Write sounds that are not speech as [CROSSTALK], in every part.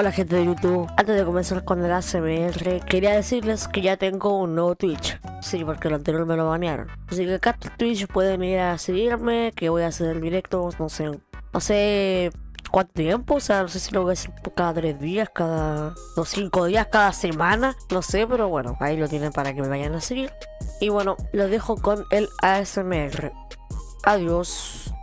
Hola gente de YouTube, antes de comenzar con el ASMR quería decirles que ya tengo un nuevo Twitch. Sí, porque el anterior me lo banearon. Así que acá en Twitch pueden ir a seguirme, que voy a hacer directos, no sé, no sé cuánto tiempo, o sea, no sé si lo voy a hacer cada tres días, cada dos, cinco días, cada semana, no sé, pero bueno, ahí lo tienen para que me vayan a seguir. Y bueno, lo dejo con el ASMR Adiós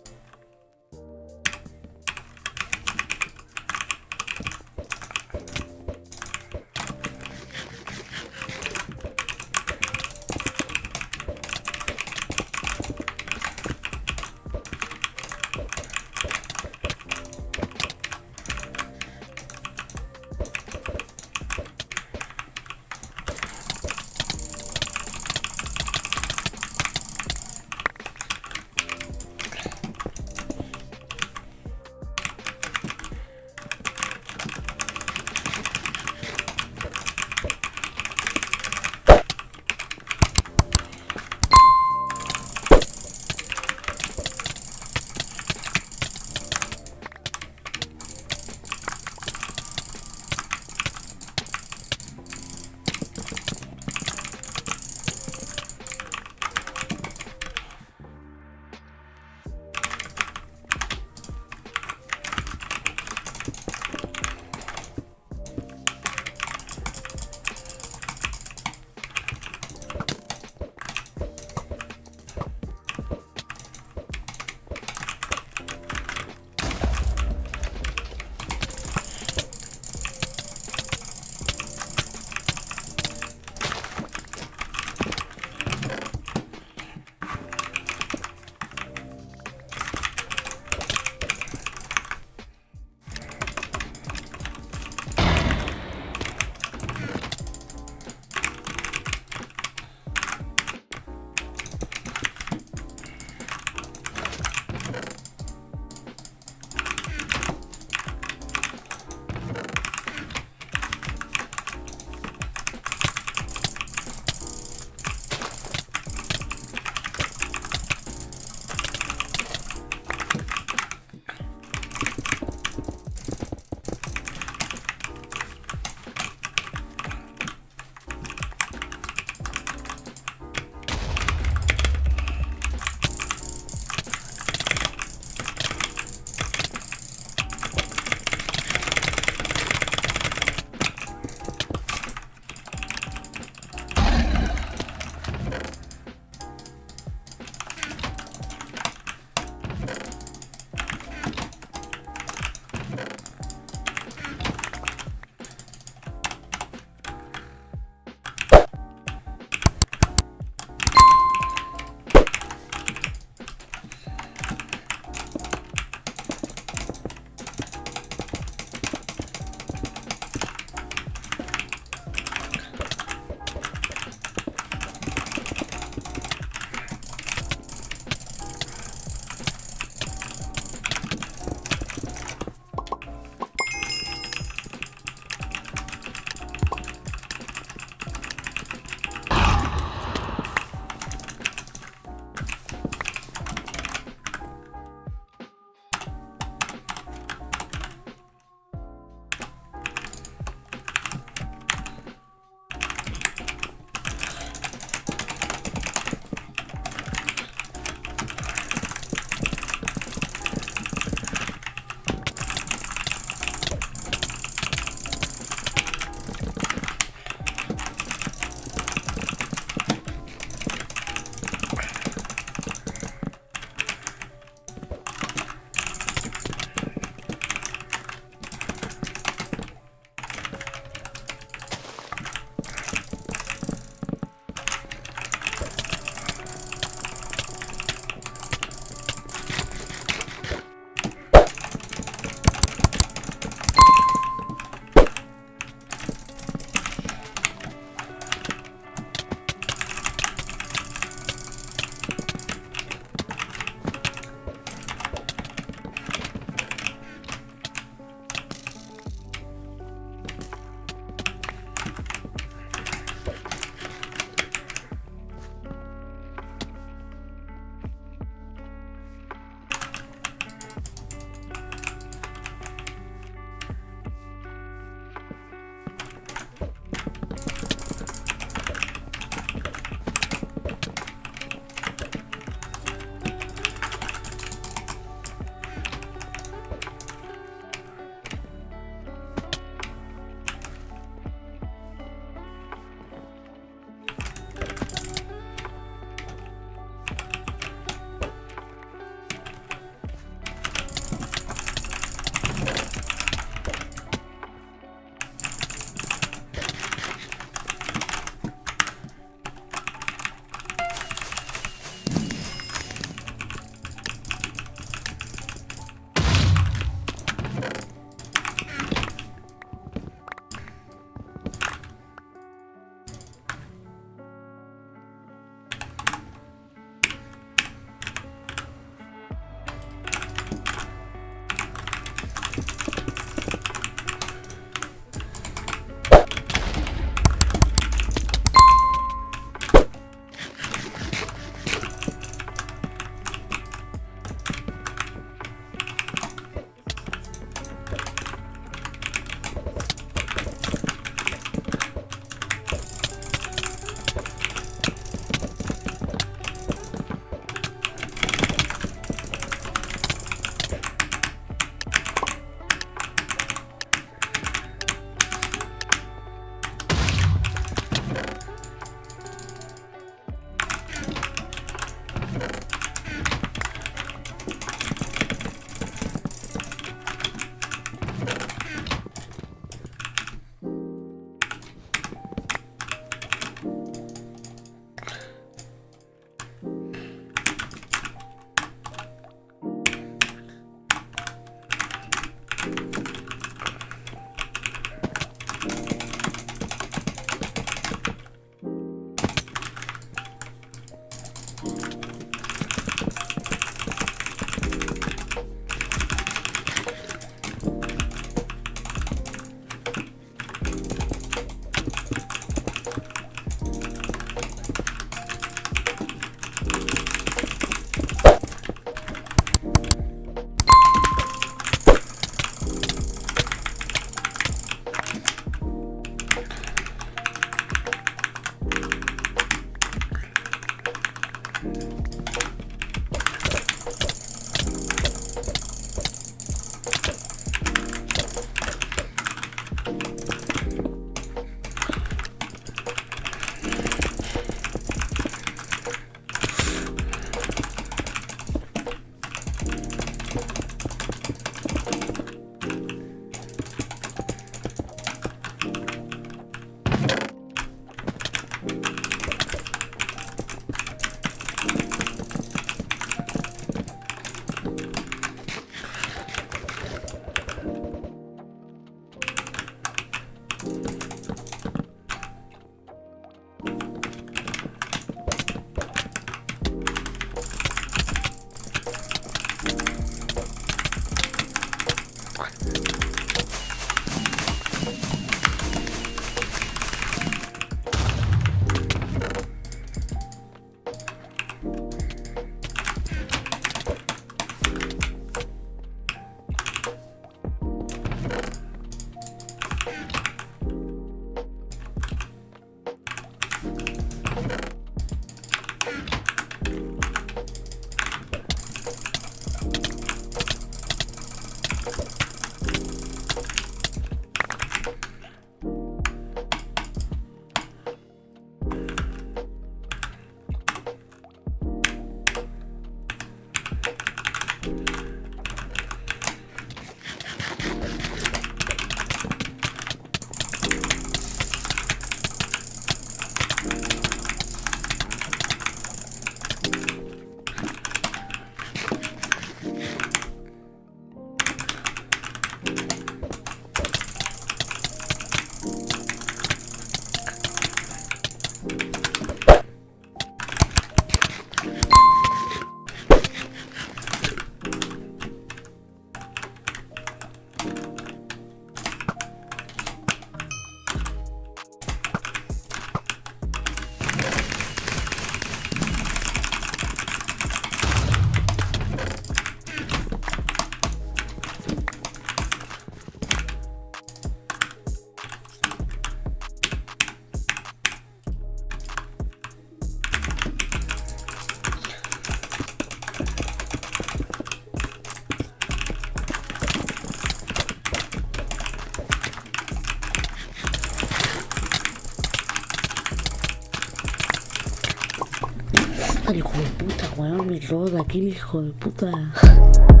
De aquí hijo de puta. [LAUGHS]